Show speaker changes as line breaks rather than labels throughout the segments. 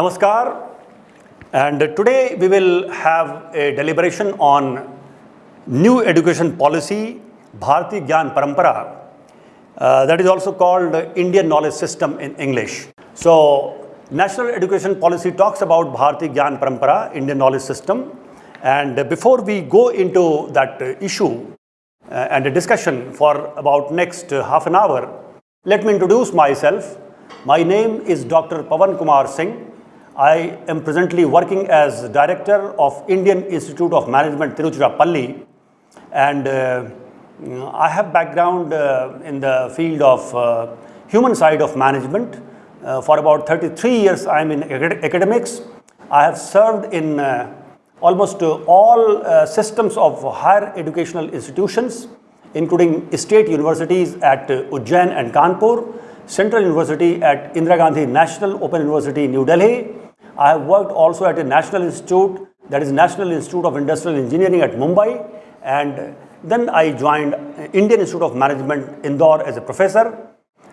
Namaskar. And today we will have a deliberation on new education policy, Bharati Gyan Parampara, uh, that is also called Indian knowledge system in English. So, national education policy talks about Bharati Gyan Parampara, Indian knowledge system. And before we go into that issue uh, and a discussion for about next half an hour, let me introduce myself. My name is Dr. Pavan Kumar Singh. I am presently working as Director of Indian Institute of Management, Tiruchirappalli. And uh, I have background uh, in the field of uh, human side of management. Uh, for about 33 years, I am in academics. I have served in uh, almost all uh, systems of higher educational institutions, including state universities at Ujjain and Kanpur, Central University at Indira Gandhi National Open University, New Delhi, I have worked also at a national institute, that is National Institute of Industrial Engineering at Mumbai. And then I joined Indian Institute of Management, Indore as a professor.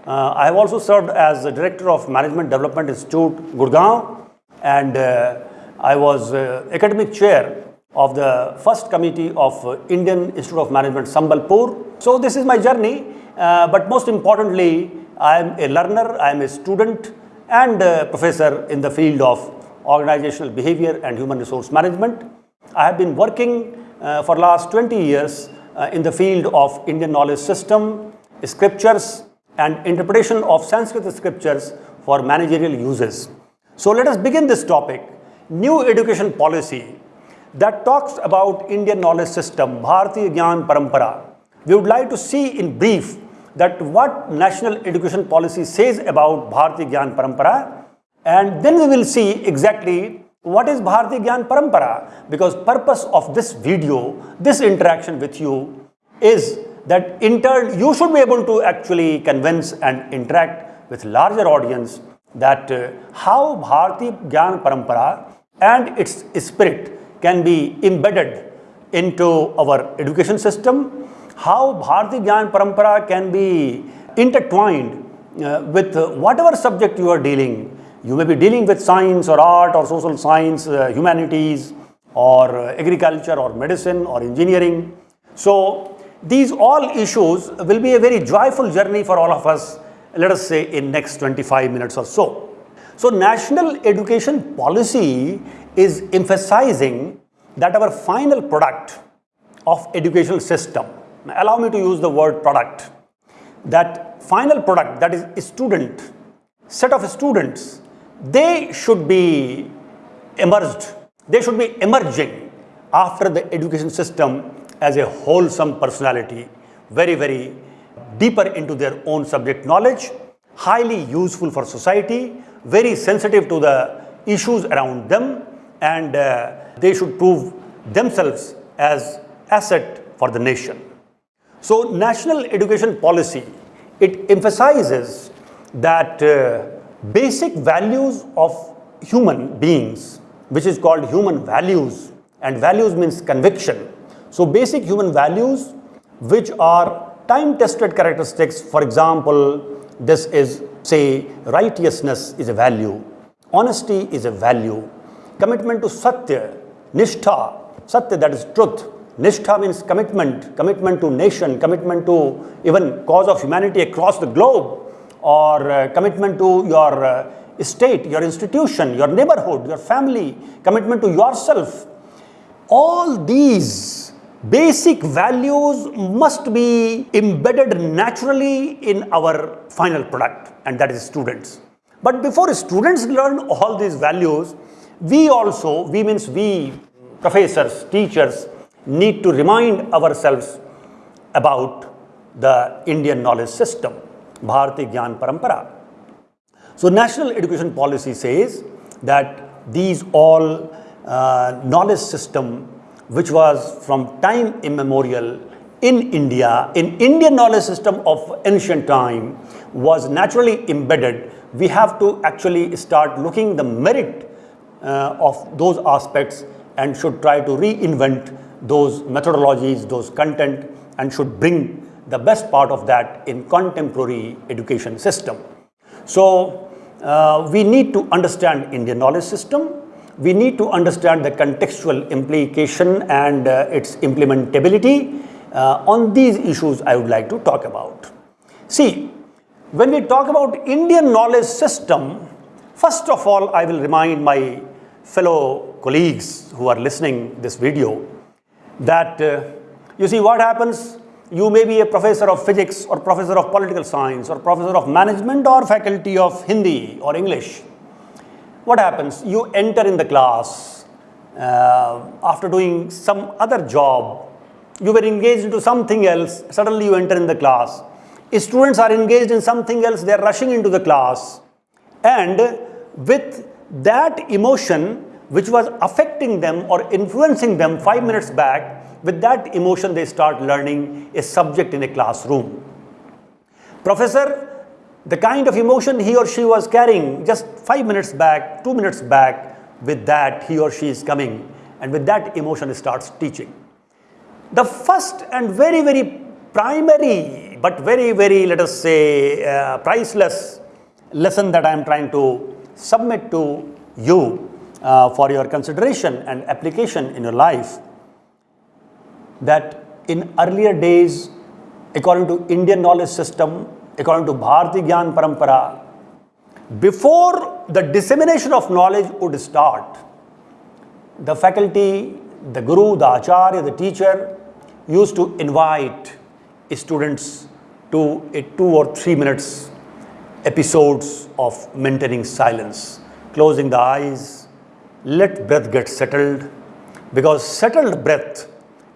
Uh, I have also served as the Director of Management Development Institute, Gurgaon. And uh, I was uh, academic chair of the first committee of uh, Indian Institute of Management, Sambalpur. So this is my journey. Uh, but most importantly, I am a learner, I am a student and professor in the field of organizational behavior and human resource management. I have been working uh, for last 20 years uh, in the field of Indian knowledge system, scriptures and interpretation of Sanskrit scriptures for managerial uses. So let us begin this topic, new education policy that talks about Indian knowledge system, Bharatiya Gyan Parampara. We would like to see in brief that what national education policy says about Bharatiya Gyan Parampara and then we will see exactly what is Bharati Gyan Parampara because purpose of this video, this interaction with you is that in turn you should be able to actually convince and interact with larger audience that uh, how Bharati Gyan Parampara and its spirit can be embedded into our education system, how Bharati Gyan Parampara can be intertwined uh, with whatever subject you are dealing you may be dealing with science or art or social science, uh, humanities or uh, agriculture or medicine or engineering. So these all issues will be a very joyful journey for all of us, let us say in next 25 minutes or so. So national education policy is emphasizing that our final product of educational system, allow me to use the word product, that final product that is a student, set of students they should be emerged, they should be emerging after the education system as a wholesome personality, very, very deeper into their own subject knowledge, highly useful for society, very sensitive to the issues around them, and uh, they should prove themselves as asset for the nation. So national education policy, it emphasizes that uh, basic values of human beings, which is called human values, and values means conviction. So basic human values, which are time-tested characteristics, for example, this is, say, righteousness is a value, honesty is a value, commitment to satya, nishtha, satya that is truth, nishtha means commitment, commitment to nation, commitment to even cause of humanity across the globe, or uh, commitment to your uh, state, your institution, your neighborhood, your family, commitment to yourself. All these basic values must be embedded naturally in our final product and that is students. But before students learn all these values, we also, we means we professors, teachers need to remind ourselves about the Indian knowledge system. Bharati Gyan Parampara. So national education policy says that these all uh, knowledge system which was from time immemorial in India, in Indian knowledge system of ancient time was naturally embedded. We have to actually start looking the merit uh, of those aspects and should try to reinvent those methodologies, those content and should bring the best part of that in contemporary education system. So uh, we need to understand Indian knowledge system. We need to understand the contextual implication and uh, its implementability. Uh, on these issues I would like to talk about. See, when we talk about Indian knowledge system, first of all, I will remind my fellow colleagues who are listening this video that uh, you see what happens you may be a professor of physics or professor of political science or professor of management or faculty of Hindi or English. What happens? You enter in the class uh, after doing some other job. You were engaged into something else. Suddenly you enter in the class. Students are engaged in something else. They are rushing into the class. And with that emotion which was affecting them or influencing them five minutes back, with that emotion, they start learning a subject in a classroom. Professor, the kind of emotion he or she was carrying just five minutes back, two minutes back, with that he or she is coming and with that emotion starts teaching. The first and very, very primary, but very, very, let us say, uh, priceless lesson that I am trying to submit to you uh, for your consideration and application in your life that in earlier days, according to Indian knowledge system, according to Bharati Gyan Parampara, before the dissemination of knowledge would start, the faculty, the guru, the acharya, the teacher used to invite students to a two or three minutes episodes of maintaining silence, closing the eyes, let breath get settled, because settled breath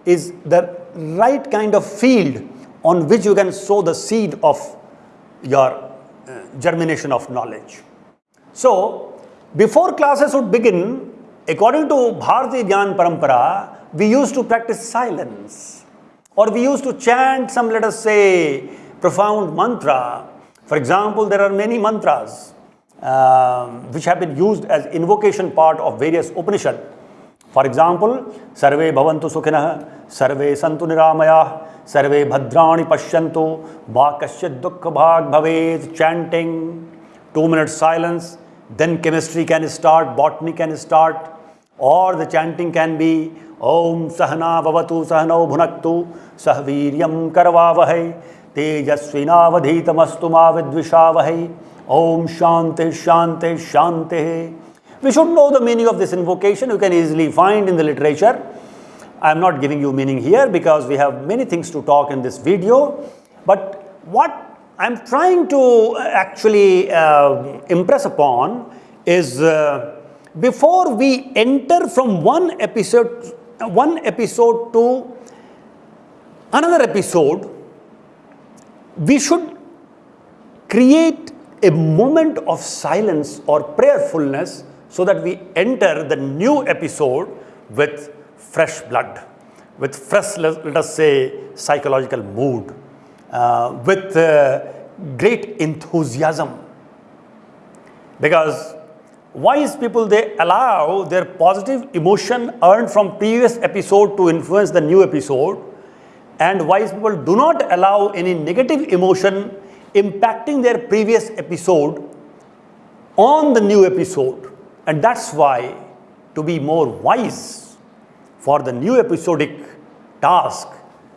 is the right kind of field on which you can sow the seed of your uh, germination of knowledge. So, before classes would begin, according to Bharati Gyan Parampara, we used to practice silence or we used to chant some, let us say, profound mantra. For example, there are many mantras um, which have been used as invocation part of various Upanishads. For example, Sarve Bhavantu Sukhinah, Sarve Santu Niramaya, Sarve Bhadrani Pashyantu, Bhakasyat Dukkha Bhag Bhaved, chanting, two minutes silence, then chemistry can start, botany can start, or the chanting can be Om Sahana Bhavatu Sahanau Bhunaktu Sahviryam Karvavahai Tejasvinavadhitamastu ma vidvishavahai Om Shanti Shanti Shanti we should know the meaning of this invocation. You can easily find in the literature. I am not giving you meaning here because we have many things to talk in this video. But what I am trying to actually uh, impress upon is uh, before we enter from one episode, one episode to another episode, we should create a moment of silence or prayerfulness so that we enter the new episode with fresh blood, with fresh, let us say, psychological mood, uh, with uh, great enthusiasm. Because wise people, they allow their positive emotion earned from previous episode to influence the new episode. And wise people do not allow any negative emotion impacting their previous episode on the new episode. And that's why to be more wise for the new episodic task,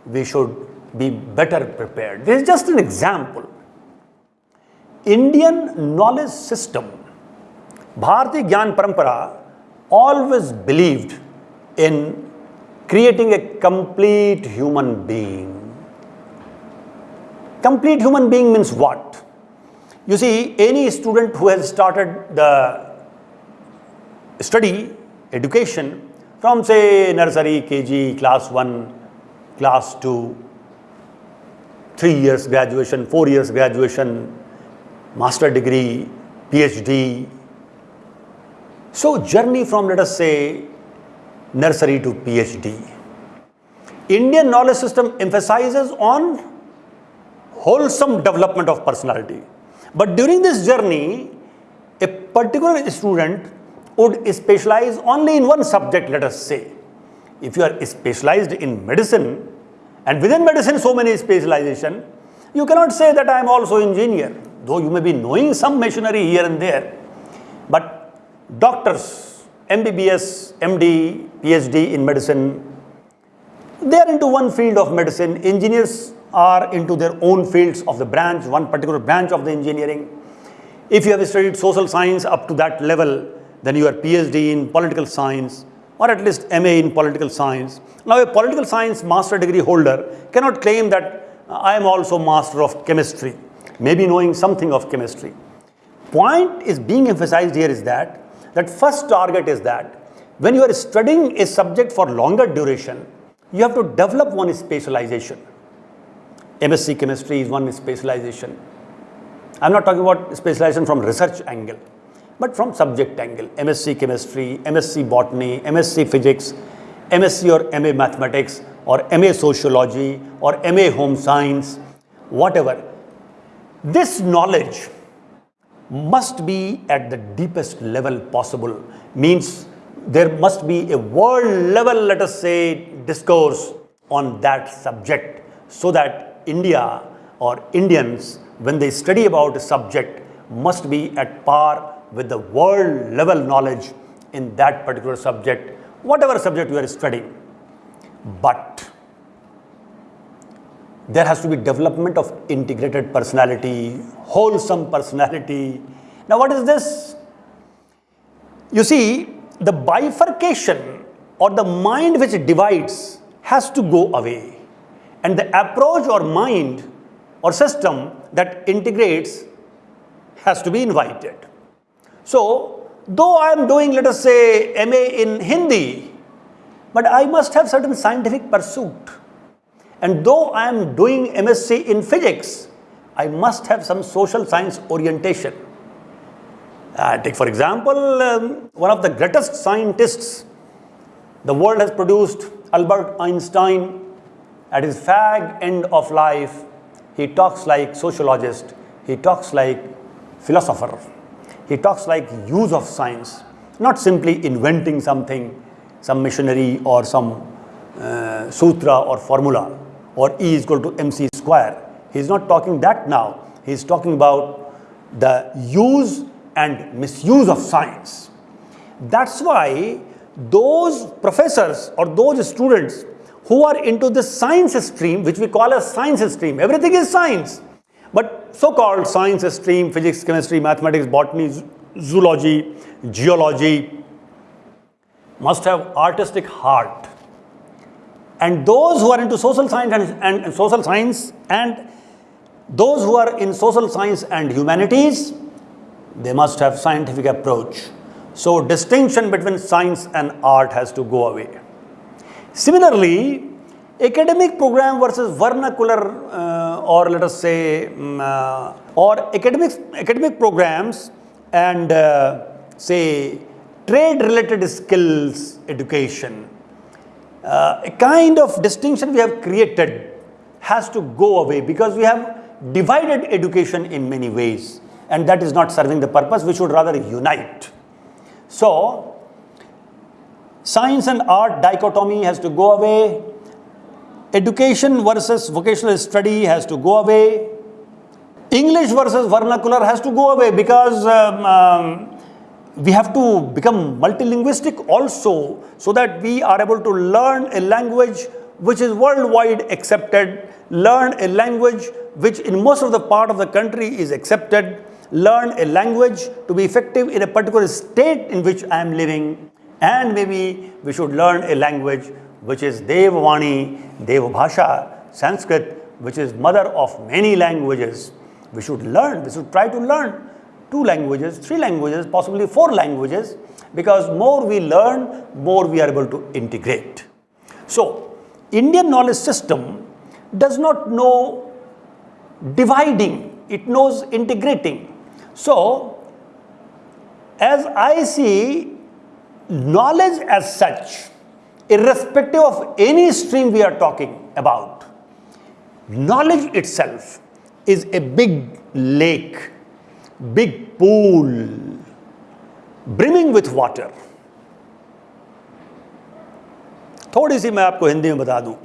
we should be better prepared. This is just an example. Indian knowledge system, Bharati Gyan Parampara always believed in creating a complete human being. Complete human being means what? You see, any student who has started the study education from say nursery, KG, class 1, class 2, 3 years graduation, 4 years graduation, master degree, PhD. So journey from let us say nursery to PhD. Indian knowledge system emphasizes on wholesome development of personality. But during this journey, a particular student would specialize only in one subject, let us say. If you are specialized in medicine, and within medicine so many specialization, You cannot say that I am also engineer, though you may be knowing some machinery here and there. But doctors, MBBS, MD, PhD in medicine, they are into one field of medicine. Engineers are into their own fields of the branch, one particular branch of the engineering. If you have studied social science up to that level, then you are PhD in political science or at least MA in political science. Now a political science master degree holder cannot claim that I am also master of chemistry, maybe knowing something of chemistry. Point is being emphasized here is that, that first target is that when you are studying a subject for longer duration, you have to develop one specialization. MSc chemistry is one specialization. I'm not talking about specialization from research angle, but from subject angle. MSc chemistry, MSc botany, MSc physics, MSc or MA mathematics, or MA sociology, or MA home science, whatever. This knowledge must be at the deepest level possible, means there must be a world level, let us say, discourse on that subject so that India or Indians, when they study about a subject, must be at par with the world level knowledge in that particular subject, whatever subject you are studying. But there has to be development of integrated personality, wholesome personality. Now what is this? You see, the bifurcation or the mind which divides has to go away. And the approach or mind or system that integrates has to be invited. So, though I am doing, let us say, MA in Hindi, but I must have certain scientific pursuit. And though I am doing MSc in physics, I must have some social science orientation. Uh, take for example, um, one of the greatest scientists the world has produced, Albert Einstein, at his fag end of life, he talks like sociologist, he talks like philosopher, he talks like use of science, not simply inventing something, some machinery or some uh, sutra or formula or E is equal to mc square. He is not talking that now. He is talking about the use and misuse of science. That's why those professors or those students who are into the science stream, which we call as science stream, everything is science. But so-called science stream, physics, chemistry, mathematics, botany, zoology, geology, must have artistic heart. And those who are into social science and, and, and social science and those who are in social science and humanities, they must have scientific approach. So distinction between science and art has to go away. Similarly, academic program versus vernacular uh, or let us say um, uh, or academic, academic programs and uh, say trade related skills education. Uh, a kind of distinction we have created has to go away because we have divided education in many ways and that is not serving the purpose. We should rather unite. So, science and art dichotomy has to go away. Education versus vocational study has to go away. English versus vernacular has to go away because um, um, we have to become multilinguistic also so that we are able to learn a language which is worldwide accepted, learn a language which in most of the part of the country is accepted, learn a language to be effective in a particular state in which I am living and maybe we should learn a language which is Devvani, Devbhasha, Sanskrit which is mother of many languages. We should learn, we should try to learn two languages, three languages, possibly four languages because more we learn, more we are able to integrate. So, Indian knowledge system does not know dividing, it knows integrating. So, as I see knowledge as such, irrespective of any stream we are talking about, knowledge itself is a big lake, big pool, brimming with water. थोड़ी सी मैं आपको हिंदी में बता दूँ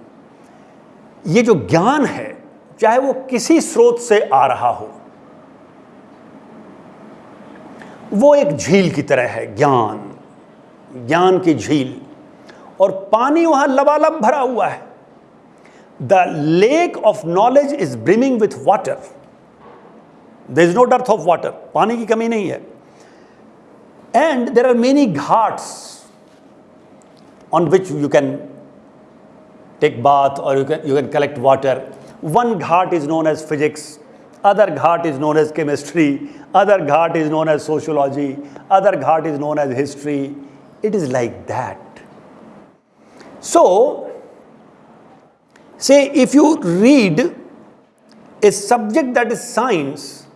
ये जो ज्ञान है चाहे वो किसी स्रोत से आ रहा हो वो एक झील की तरह है ज्ञान ज्ञान की झील और पानी वहाँ लबालब भरा हुआ है। The lake of knowledge is brimming with water there is no dearth of water पानी की कमी नहीं है। And there are many ghats on which you can take bath और you can you can collect water one ghat is known as physics other ghat is known as chemistry, other ghat is known as sociology, other ghat is known as history. It is like that. So, say if you read a subject that is science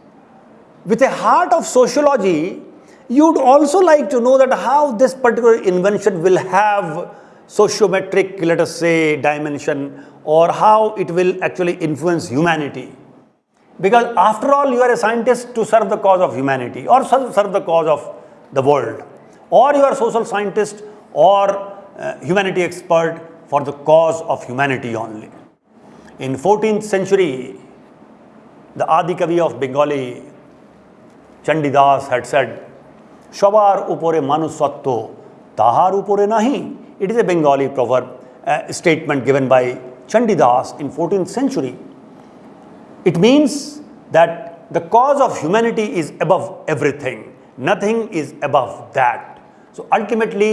with a heart of sociology, you'd also like to know that how this particular invention will have sociometric, let us say, dimension or how it will actually influence humanity. Because after all, you are a scientist to serve the cause of humanity or serve the cause of the world. Or you are social scientist or uh, humanity expert for the cause of humanity only. In 14th century, the Adi Kavi of Bengali, Chandidas had said, Shavar upore manusatto, tahar upore nahi. It is a Bengali proverb, statement given by Chandidas in 14th century. It means that the cause of humanity is above everything. Nothing is above that. So ultimately,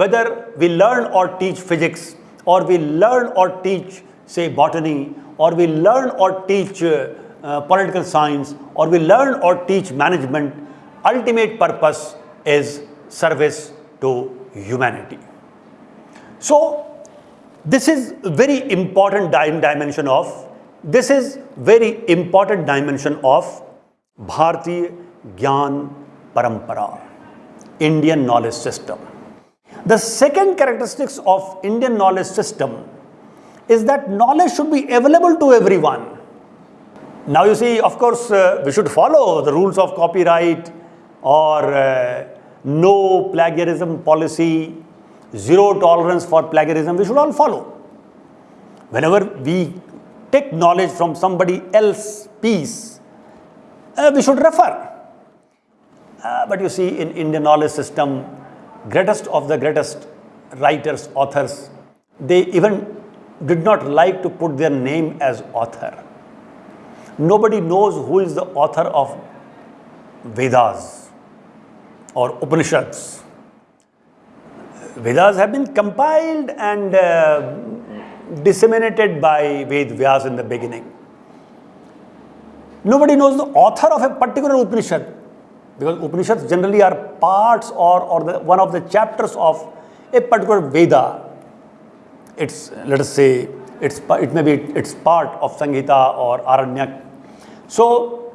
whether we learn or teach physics, or we learn or teach, say, botany, or we learn or teach uh, uh, political science, or we learn or teach management, ultimate purpose is service to humanity. So, this is very important dimension of this is very important dimension of Bharatiya Gyan Parampara, Indian knowledge system. The second characteristics of Indian knowledge system is that knowledge should be available to everyone. Now you see, of course, uh, we should follow the rules of copyright or uh, no plagiarism policy, zero tolerance for plagiarism, we should all follow. Whenever we take knowledge from somebody else's piece, uh, we should refer. Uh, but you see, in Indian knowledge system, greatest of the greatest writers, authors, they even did not like to put their name as author. Nobody knows who is the author of Vedas or Upanishads. Vedas have been compiled and uh, disseminated by Ved Vyas in the beginning. Nobody knows the author of a particular Upanishad because Upanishads generally are parts or, or the, one of the chapters of a particular Veda. It's, let us say, it's, it may be it's part of Samhita or Aranyak. So,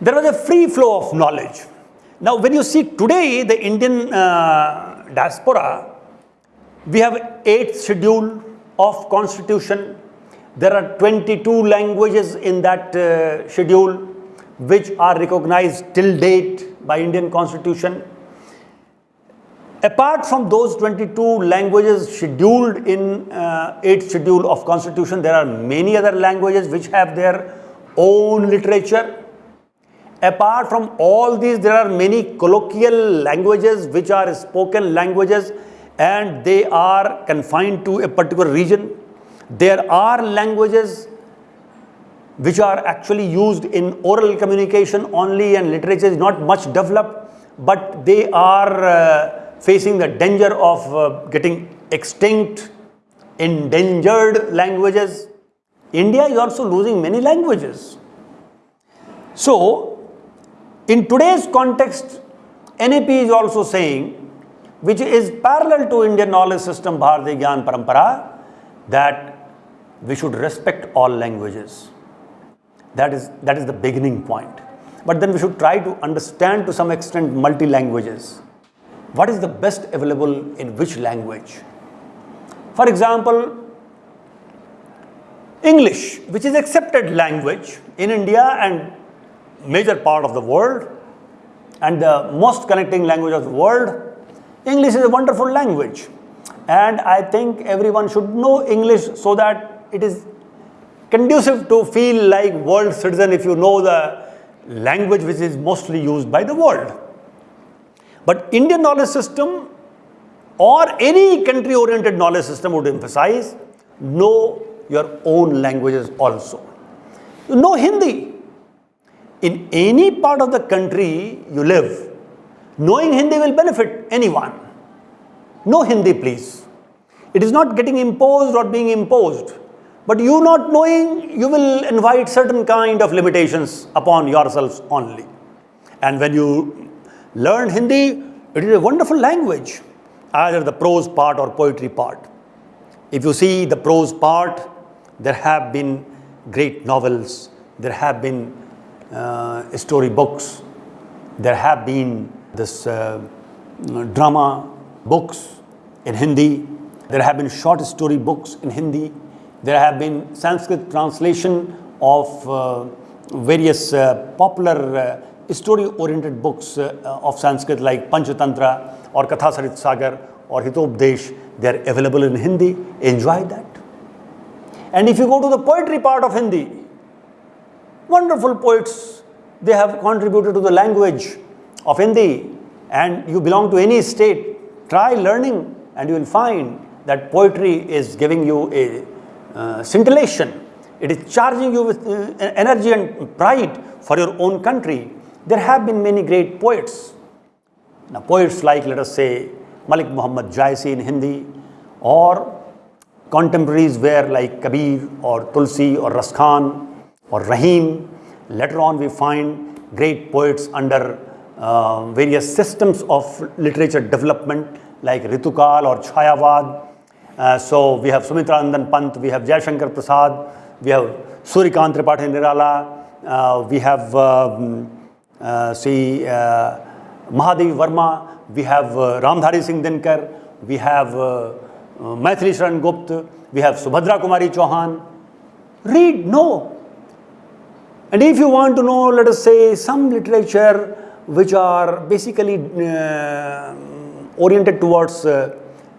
there was a free flow of knowledge. Now, when you see today the Indian uh, diaspora, we have eighth schedule, of constitution. There are 22 languages in that uh, schedule which are recognized till date by Indian constitution. Apart from those 22 languages scheduled in uh, 8th schedule of constitution, there are many other languages which have their own literature. Apart from all these, there are many colloquial languages which are spoken languages and they are confined to a particular region. There are languages which are actually used in oral communication only and literature is not much developed, but they are uh, facing the danger of uh, getting extinct, endangered languages. India is also losing many languages. So, in today's context, NEP is also saying which is parallel to Indian knowledge system Bharati Gyan Parampara, that we should respect all languages. That is, that is the beginning point. But then we should try to understand to some extent multi-languages. What is the best available in which language? For example, English, which is accepted language in India and major part of the world and the most connecting language of the world, English is a wonderful language and I think everyone should know English so that it is conducive to feel like world citizen if you know the language which is mostly used by the world. But Indian knowledge system or any country oriented knowledge system would emphasize know your own languages also. Know Hindi. In any part of the country you live, knowing Hindi will benefit anyone. Know Hindi please. It is not getting imposed or being imposed. But you not knowing, you will invite certain kind of limitations upon yourselves only. And when you learn Hindi, it is a wonderful language, either the prose part or poetry part. If you see the prose part, there have been great novels, there have been uh, story books, there have been this uh, drama books in Hindi, there have been short story books in Hindi, there have been Sanskrit translation of uh, various uh, popular uh, story-oriented books uh, of Sanskrit like Panchatantra or Kathasarit Sagar or Hitopdesh. They are available in Hindi. Enjoy that. And if you go to the poetry part of Hindi, wonderful poets, they have contributed to the language of Hindi. And you belong to any state, try learning and you will find that poetry is giving you a uh, scintillation. It is charging you with uh, energy and pride for your own country. There have been many great poets. Now, poets like, let us say, Malik Muhammad Jaisi in Hindi, or contemporaries were like Kabir or Tulsi or Raskhan or Rahim. Later on, we find great poets under uh, various systems of literature development like Ritikal or Chayavad uh, so we have Sumitranandan Pant, we have Jayashankar Prasad, we have Suryakant Tripathi Nirala, uh, we have um, uh, see uh, Mahadevi Verma, we have uh, Ramdhari Singh Dinkar, we have uh, uh, Maithili Sharan Gupt, we have Subhadra Kumari Chauhan. Read, know. And if you want to know, let us say, some literature which are basically oriented towards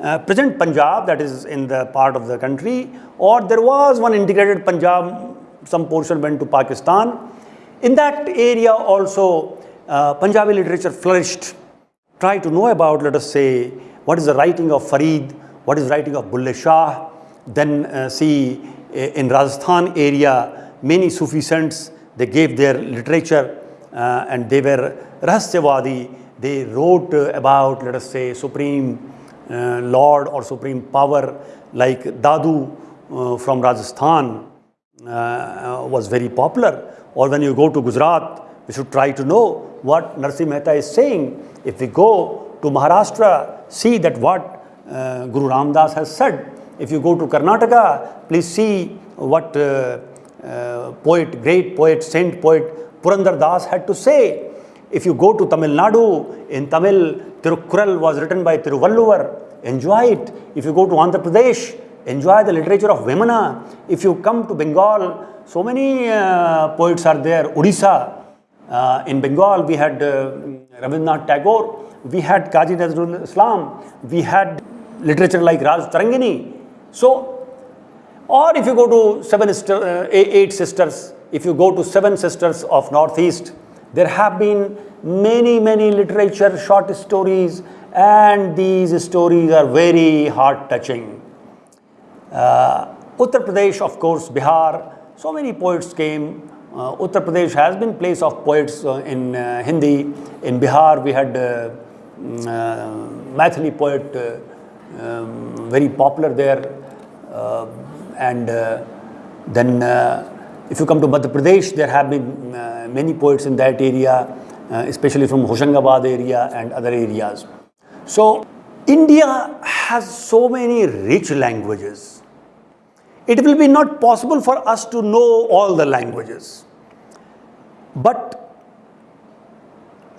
uh, present Punjab that is in the part of the country or there was one integrated Punjab, some portion went to Pakistan. In that area also uh, Punjabi literature flourished. Try to know about let us say what is the writing of Farid, what is writing of Bulle Shah, then uh, see uh, in Rajasthan area many Sufi saints they gave their literature uh, and they were Rahasyavadi, they wrote about let us say supreme Lord or Supreme Power like Dadu uh, from Rajasthan uh, was very popular. Or when you go to Gujarat, we should try to know what Narsi Mehta is saying. If we go to Maharashtra, see that what uh, Guru Ramdas has said. If you go to Karnataka, please see what uh, uh, poet, great poet, saint poet Purandar Das had to say. If you go to Tamil Nadu, in Tamil, Tirukkural was written by Tiruvalluvar. Enjoy it. If you go to Andhra Pradesh, enjoy the literature of Vemana. If you come to Bengal, so many uh, poets are there. Odisha, uh, in Bengal, we had uh, Rabindranath Tagore, we had Kazi Nazrul Islam, we had literature like Raj Tarangini. So, or if you go to seven, uh, eight sisters, if you go to seven sisters of Northeast, there have been many, many literature, short stories, and these stories are very heart-touching. Uh, Uttar Pradesh, of course, Bihar, so many poets came. Uh, Uttar Pradesh has been place of poets uh, in uh, Hindi. In Bihar, we had uh, mm, uh, Maithili poet, uh, um, very popular there. and then if you come to Madhya Pradesh, there have been Uh, many poets in that area, uh, especially from Hoshangabad area and other areas. So, India has so many rich languages. It will be not possible for us to know all the languages. But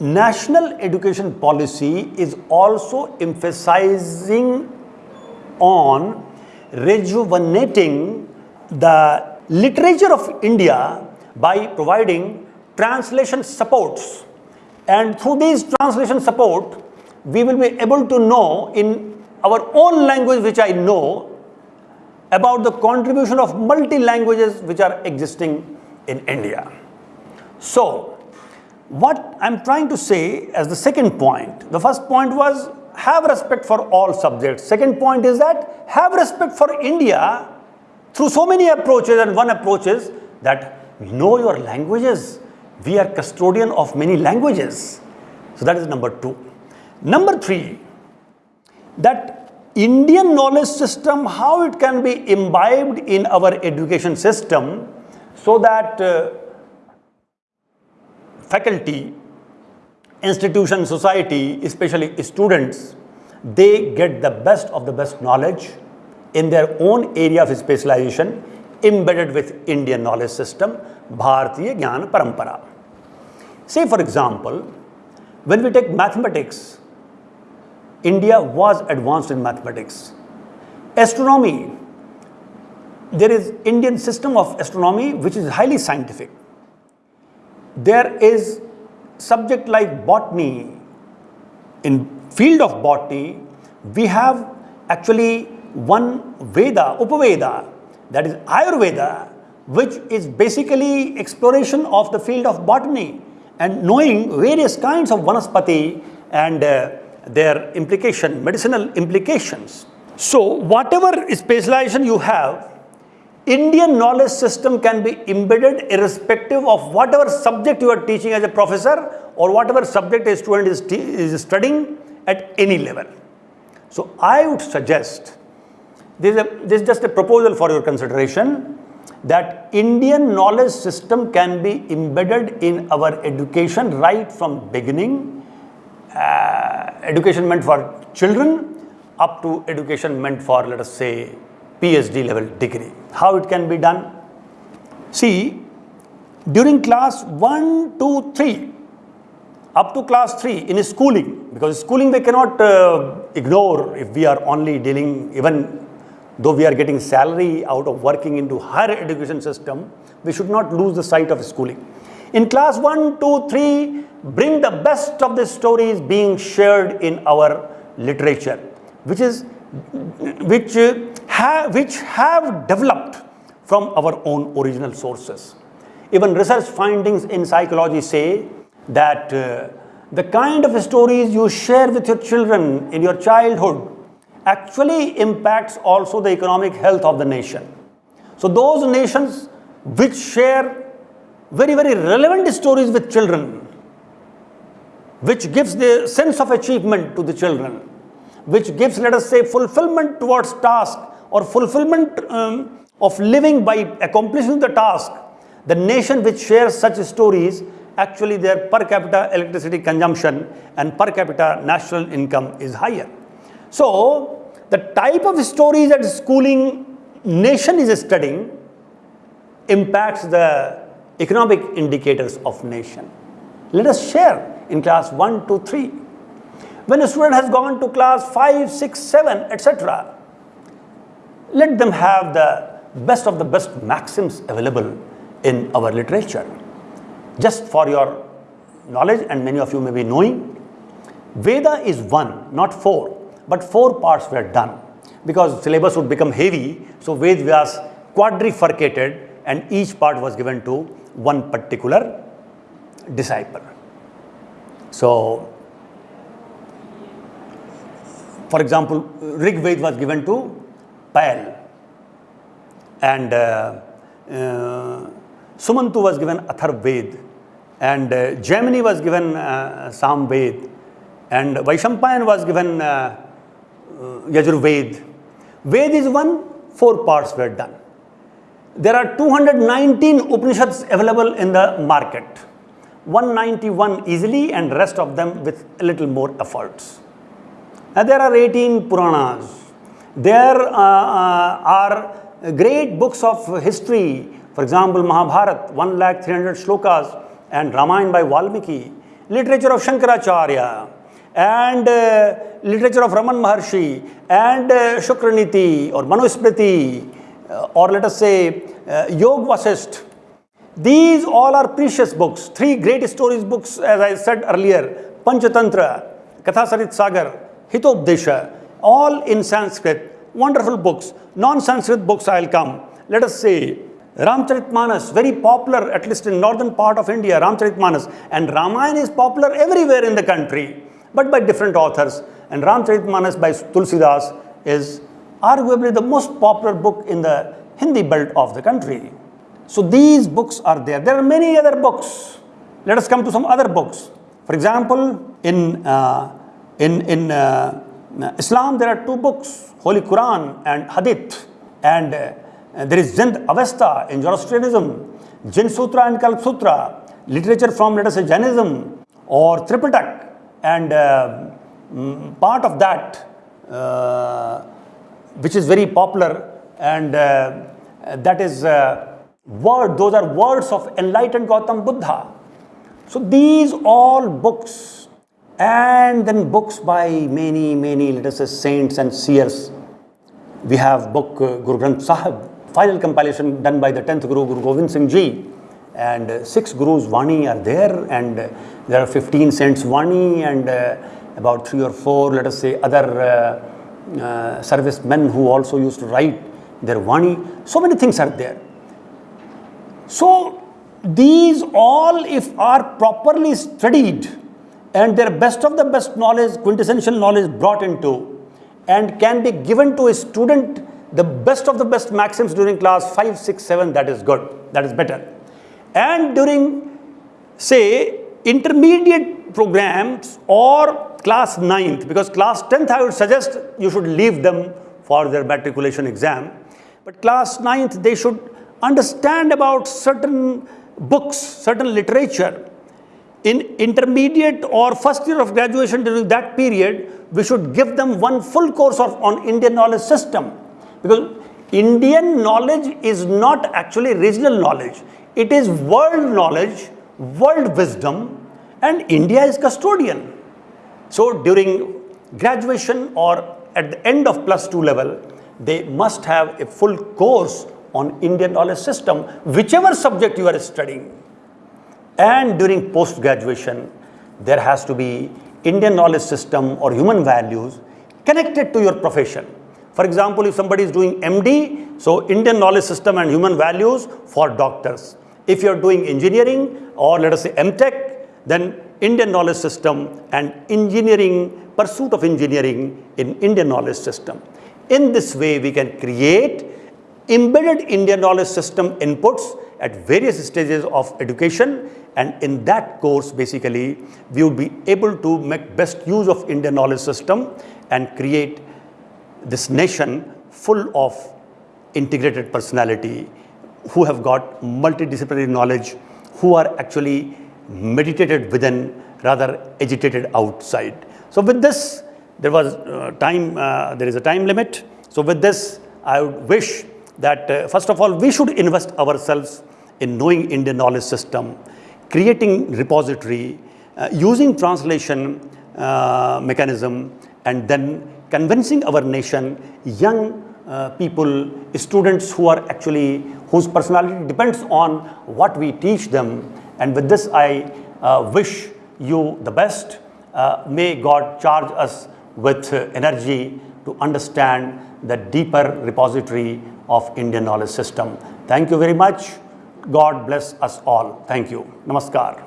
national education policy is also emphasizing on rejuvenating the literature of India by providing translation supports. And through these translation support, we will be able to know in our own language which I know about the contribution of multi-languages which are existing in India. So, what I'm trying to say as the second point, the first point was have respect for all subjects. Second point is that have respect for India through so many approaches and one approach is that know your languages. We are custodian of many languages. So that is number two. Number three, that Indian knowledge system, how it can be imbibed in our education system so that uh, faculty, institution, society, especially students, they get the best of the best knowledge in their own area of specialization embedded with Indian knowledge system, Bharatiya Gyan Parampara. Say for example, when we take mathematics, India was advanced in mathematics. Astronomy, there is Indian system of astronomy which is highly scientific. There is subject like botany. In field of botany, we have actually one Veda, Upaveda, that is Ayurveda, which is basically exploration of the field of botany and knowing various kinds of vanaspati and uh, their implication, medicinal implications. So whatever specialization you have, Indian knowledge system can be embedded irrespective of whatever subject you are teaching as a professor or whatever subject a student is, is studying at any level. So I would suggest, this is, a, this is just a proposal for your consideration, that Indian knowledge system can be embedded in our education right from beginning, uh, education meant for children up to education meant for let us say PhD level degree. How it can be done? See, during class 1, 2, 3, up to class 3 in schooling, because schooling we cannot uh, ignore if we are only dealing even Though we are getting salary out of working into higher education system, we should not lose the sight of schooling. In class 1, 2, 3, bring the best of the stories being shared in our literature, which is which, have, which have developed from our own original sources. Even research findings in psychology say that uh, the kind of stories you share with your children in your childhood actually impacts also the economic health of the nation. So those nations which share very, very relevant stories with children, which gives the sense of achievement to the children, which gives, let us say, fulfillment towards task or fulfillment um, of living by accomplishing the task, the nation which shares such stories, actually their per capita electricity consumption and per capita national income is higher. So, the type of stories that schooling nation is studying impacts the economic indicators of nation. Let us share in class 1, 2, 3. When a student has gone to class 5, 6, 7, etc., let them have the best of the best maxims available in our literature. Just for your knowledge, and many of you may be knowing, Veda is one, not four but four parts were done because syllabus would become heavy. So Ved was quadrifurcated and each part was given to one particular disciple. So, for example, Rig Ved was given to Pail and uh, uh, Sumantu was given Atharv Ved and uh, was given uh, Sam Ved and Vaishampayan was given uh, Yajurved. Ved is one, four parts were done. There are 219 Upanishads available in the market. 191 easily and rest of them with a little more efforts. And there are 18 Puranas. There uh, uh, are great books of history. For example, Mahabharat, 1 lakh 300 shlokas and Ramayana by Valmiki. Literature of Shankaracharya, and uh, literature of Raman Maharshi and uh, Shukraniti or Manusmriti uh, or let us say uh, Yog. These all are precious books. Three great stories books as I said earlier, Panchatantra, Kathasarit Sagar, Hitopdesha, all in Sanskrit wonderful books. Non-Sanskrit books I'll come. Let us say Ramcharitmanas, very popular at least in northern part of India, Ramcharitmanas. And Ramayana is popular everywhere in the country, but by different authors. And Ramcharitmanas by Tulsidas is arguably the most popular book in the Hindi belt of the country. So these books are there. There are many other books. Let us come to some other books. For example, in, uh, in, in uh, Islam, there are two books, Holy Quran and Hadith. And uh, there is Zind Avesta in Zoroastrianism, Jin Sutra and Kalp Sutra, literature from, let us say, Jainism or Tripitak. And uh, part of that, uh, which is very popular, and uh, that is word, those are words of enlightened Gautam Buddha. So these all books and then books by many, many, let us say, saints and seers. We have book uh, Guru Granth Sahib, final compilation done by the 10th Guru, Guru Gobind Singh Ji. And uh, six Gurus Vani are there and uh, there are 15 saints Vani and uh, about three or four, let us say, other uh, uh, servicemen who also used to write their Vani. So many things are there. So these all if are properly studied and their best of the best knowledge, quintessential knowledge brought into and can be given to a student the best of the best maxims during class 5, 6, 7, that is good, that is better. And during say intermediate programs or class 9th, because class 10th I would suggest you should leave them for their matriculation exam. But class 9th they should understand about certain books, certain literature. In intermediate or first year of graduation during that period, we should give them one full course of, on Indian knowledge system. Because Indian knowledge is not actually regional knowledge. It is world knowledge, world wisdom, and India is custodian. So during graduation or at the end of plus two level, they must have a full course on Indian knowledge system, whichever subject you are studying. And during post-graduation, there has to be Indian knowledge system or human values connected to your profession. For example, if somebody is doing MD, so Indian knowledge system and human values for doctors. If you are doing engineering or let us say MTech, then Indian knowledge system and engineering, pursuit of engineering in Indian knowledge system. In this way, we can create embedded Indian knowledge system inputs at various stages of education and in that course basically we would be able to make best use of Indian knowledge system and create this nation full of integrated personality who have got multidisciplinary knowledge, who are actually meditated within rather agitated outside. So with this, there was uh, time, uh, there is a time limit. So with this, I would wish that uh, first of all, we should invest ourselves in knowing Indian knowledge system, creating repository, uh, using translation uh, mechanism, and then convincing our nation, young uh, people, students who are actually, whose personality depends on what we teach them. And with this, I uh, wish you the best. Uh, may God charge us with energy to understand the deeper repository of Indian knowledge system. Thank you very much. God bless us all. Thank you. Namaskar.